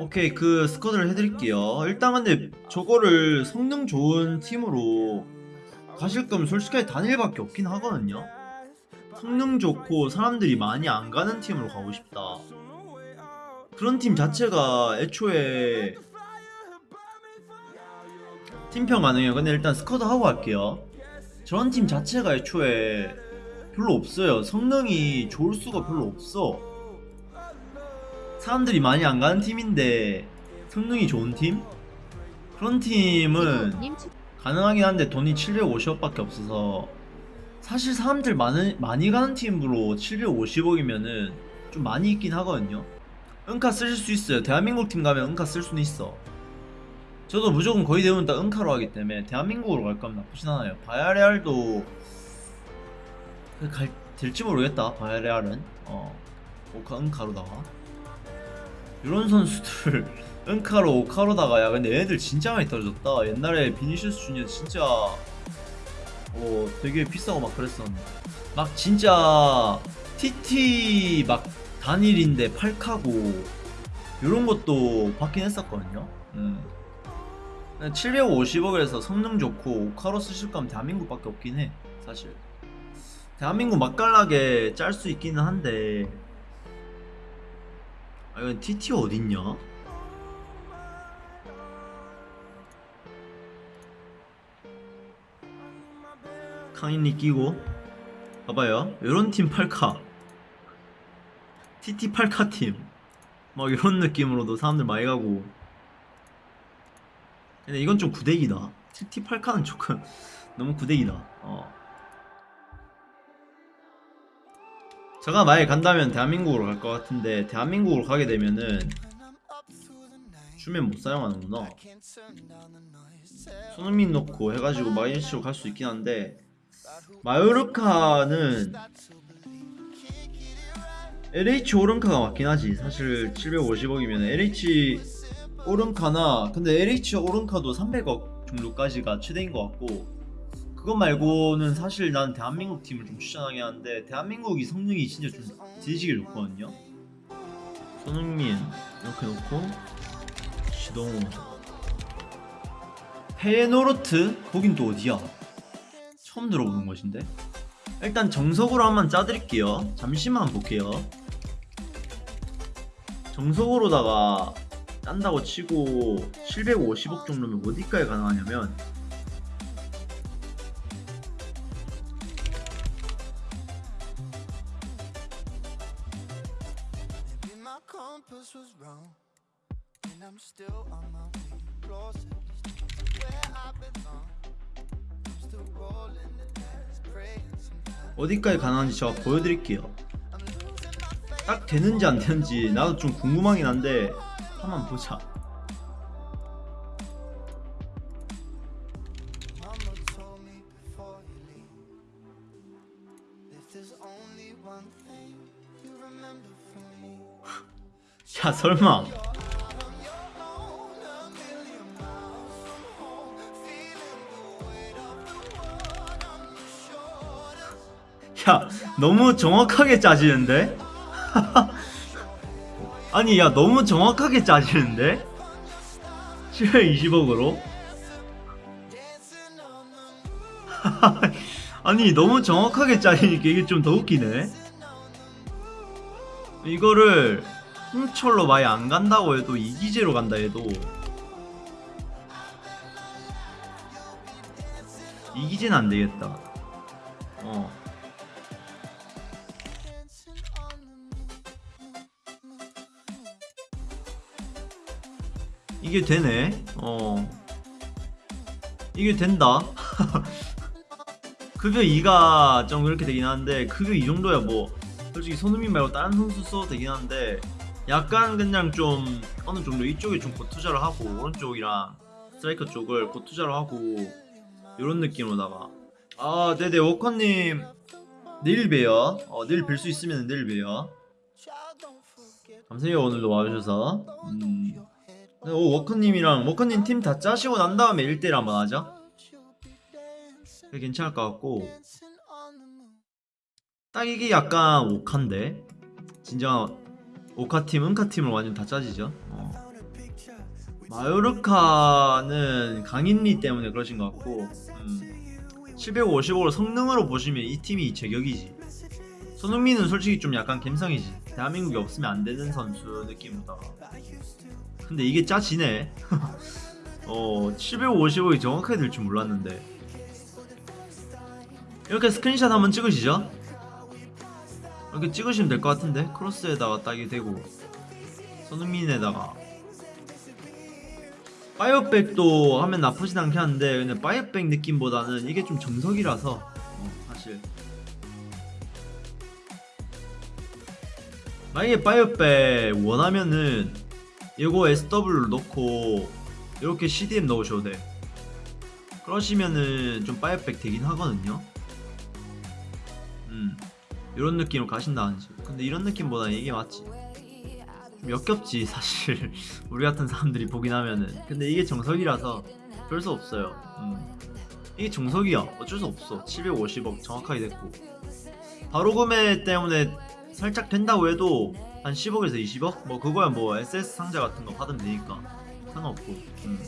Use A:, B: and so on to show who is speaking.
A: 오케이 그 스쿼드를 해드릴게요. 일단 근데 저거를 성능 좋은 팀으로 가실 거면 솔직하게 단일밖에 없긴 하거든요. 성능 좋고 사람들이 많이 안 가는 팀으로 가고 싶다. 그런 팀 자체가 애초에 팀평 가능해요. 근데 일단 스쿼드 하고 갈게요. 저런 팀 자체가 애초에 별로 없어요. 성능이 좋을 수가 별로 없어 사람들이 많이 안 가는 팀인데 성능이 좋은 팀? 그런 팀은 가능하긴 한데 돈이 750억밖에 없어서 사실 사람들 많은, 많이 가는 팀으로 750억이면은 좀 많이 있긴 하거든요. 은카 쓰실 수 있어요. 대한민국 팀 가면 은카 쓸 수는 있어. 저도 무조건 거의 대부분 다 은카로 하기 때문에 대한민국으로 갈 거면 나쁘진 않아요. 바야레알도 갈, 될지 모르겠다. 바야레알은. 어 오카 은카로다가 이런 선수들 은카로 오카로다가 야. 근데 얘네들 진짜 많이 떨어졌다. 옛날에 비니시우스 주니어 진짜 어 되게 비싸고 막 그랬었는데. 막 진짜 TT 막 단일인데 8카고 이런 것도 받긴 했었거든요. 음. 750억에서 성능 좋고 오카로 쓰실 거면 대한민국밖에 없긴 해 사실. 대한민국 맛깔나게 짤 수 있기는 한데 아 이건 TT 어딨냐? 강인리 끼고. 봐봐요. 요런 팀 8카. TT 8카 팀막 이런 느낌으로도 사람들 많이 가고. 근데 이건 좀 구대기다. TT 8카는 조금 너무 구대기다. 어. 제가 만약에 간다면 대한민국으로 갈 것 같은데 대한민국으로 가게 되면은 주면 못 사용하는구나. 손흥민 넣고 해가지고 마이너스로 갈 수 있긴 한데 마요르카는 LH 오른카가 맞긴 하지. 사실 750억이면 LH 오른카나 근데 LH 오른카도 300억 정도까지가 최대인 것 같고 그것 말고는 사실 난 대한민국 팀을 좀 추천하긴 하는데 대한민국이 성능이 진짜 좀 뒤지게 좋거든요. 손흥민 이렇게 놓고 시동호. 페노르트? 거긴 또 어디야? 처음 들어보는 것인데? 일단 정석으로 한번 짜드릴게요. 잠시만 볼게요. 정석으로다가 짠다고 치고 750억 정도면 어디까지 가능하냐면
B: compass was wrong, and I'm still on my way closer to where I belong. I'm still rolling the dice, praying sometimes.
A: 어디까지 가능한지 제가 보여드릴게요 딱 되는지 안 되는지 나도 좀 궁금하긴 한데 한번 보자
B: if there's only one thing you remember from me,
A: 야 설마 야 너무 정확하게 짜지는데? 아니 야 너무 정확하게 짜지는데? 720억으로? 아니 너무 정확하게 짜리니까 이게 좀 더 웃기네 이거를 홍철로 많이 안 간다고 해도 이기제로 간다 해도 이기제는 안 되겠다. 어. 이게 되네. 어. 이게 된다. 급여 2가 좀 그렇게 되긴 하는데 급여 2 정도야 뭐. 솔직히 손흥민 말고 다른 선수 써도 되긴 한데 약간 그냥 좀 어느 정도 이쪽에 좀 고투자를 하고 오른쪽이랑 스트라이커 쪽을 고투자를 하고 이런 느낌으로다가 아 네네 워커님 내일 봬요 어, 내일 뵐 수 있으면 내일 봬요. 감사해요 오늘도 와주셔서 음. 네, 오, 워커님이랑 워커님 팀 다 짜시고 난 다음에 1대1 한번 그게 괜찮을 것 같고. 딱 이게 약간 오카인데 진짜 오카팀, 은카팀을 완전 다 짜지죠. 어. 마요르카는 강인리 때문에 그러신 것 같고 음, 755를 성능으로 보시면 이 팀이 제격이지. 손흥민은 솔직히 좀 약간 갬성이지. 대한민국에 없으면 안 되는 선수 느낌보다가 근데 이게 짜지네. 어 755이 정확하게 될 줄 몰랐는데. 이렇게 스크린샷 한번 찍으시죠 이렇게 찍으시면 될 것 같은데? 크로스에다가 딱이 되고 손흥민에다가. five back도 하면 나쁘진 않긴 한데 근데 five back 느낌보다는 이게 좀 정석이라서 어, 사실. 만약에 five back 원하면은 이거 SW를 넣고 이렇게 CDM 넣으셔도 돼 그러시면은 좀 five back 되긴 하거든요. 음 이런 느낌으로 가신다든지. 근데 이런 느낌보다는 이게 맞지. 좀 역겹지 사실. 우리 같은 사람들이 보긴 하면은. 근데 이게 정석이라서 별 수 없어요. 음. 이게 정석이야. 어쩔 수 없어. 750억 정확하게 됐고. 바로 구매 때문에 살짝 된다고 해도 한 10억에서 20억? 뭐 그거야. 뭐 SS 상자 같은 거 받으면 되니까. 상관없고. 음.